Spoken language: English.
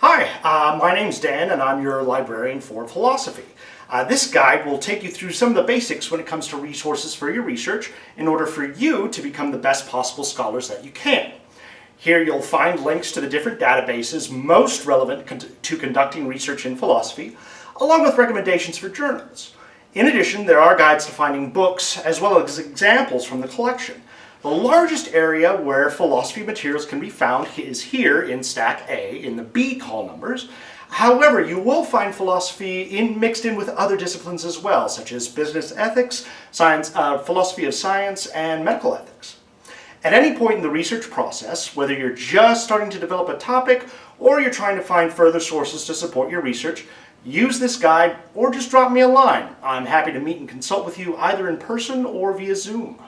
Hi, uh, my name's Dan and I'm your librarian for philosophy. Uh, this guide will take you through some of the basics when it comes to resources for your research in order for you to become the best possible scholars that you can. Here you'll find links to the different databases most relevant con to conducting research in philosophy, along with recommendations for journals. In addition, there are guides to finding books as well as examples from the collection. The largest area where philosophy materials can be found is here in Stack A in the B call numbers. However, you will find philosophy in, mixed in with other disciplines as well, such as business ethics, science, uh, philosophy of science, and medical ethics. At any point in the research process, whether you're just starting to develop a topic or you're trying to find further sources to support your research, use this guide or just drop me a line. I'm happy to meet and consult with you either in person or via Zoom.